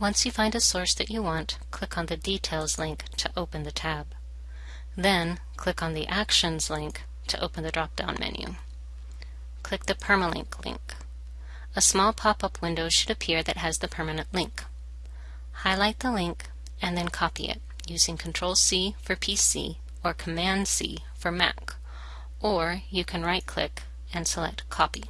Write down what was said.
Once you find a source that you want, click on the Details link to open the tab. Then, click on the Actions link to open the drop-down menu. Click the Permalink link. A small pop-up window should appear that has the permanent link. Highlight the link and then copy it using Ctrl-C for PC or Command-C for Mac, or you can right-click and select Copy.